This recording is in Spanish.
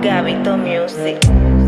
Gabito Music.